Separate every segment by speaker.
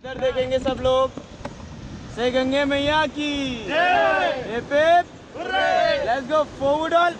Speaker 1: इधर देखेंगे सब लोग। से गंगे मैया की। लेट्स गो फॉरवर्ड ऑल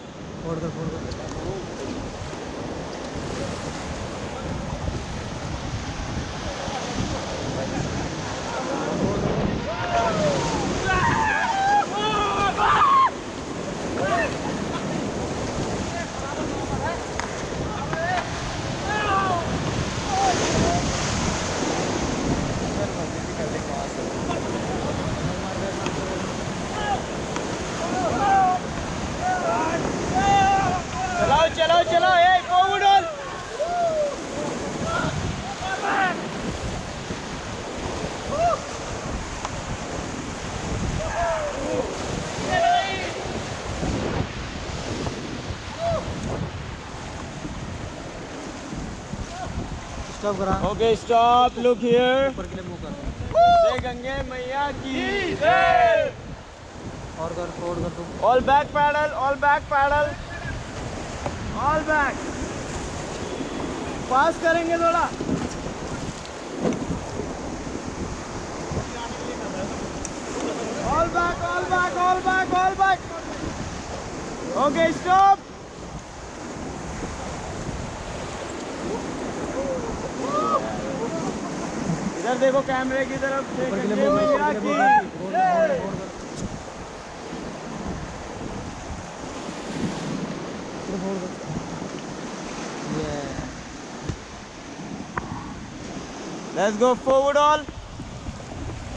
Speaker 1: चलाओ चलाओ चलाओ ए फॉरवर्ड ऑल
Speaker 2: स्टॉप करा।
Speaker 1: ओके स्टॉप लुक हियर
Speaker 2: ऊपर के लिए मुँह कर।
Speaker 1: जय गंगे मैया की जय।
Speaker 2: और कर फोड़ कर तू
Speaker 1: all back paddle all back paddle all back pass करेंगे थोड़ा। All back all back all back all back okay stop इधर देखो कैमरे की तरफ़ जय
Speaker 2: ऊपर के लिए
Speaker 1: गंगे
Speaker 2: मुँह कर
Speaker 1: मैया
Speaker 2: ऊपर के लिए मुँह
Speaker 1: की
Speaker 2: कर फोड़ कर फोड़ देखो कैमरे की तरफ़
Speaker 1: Let's go forward all.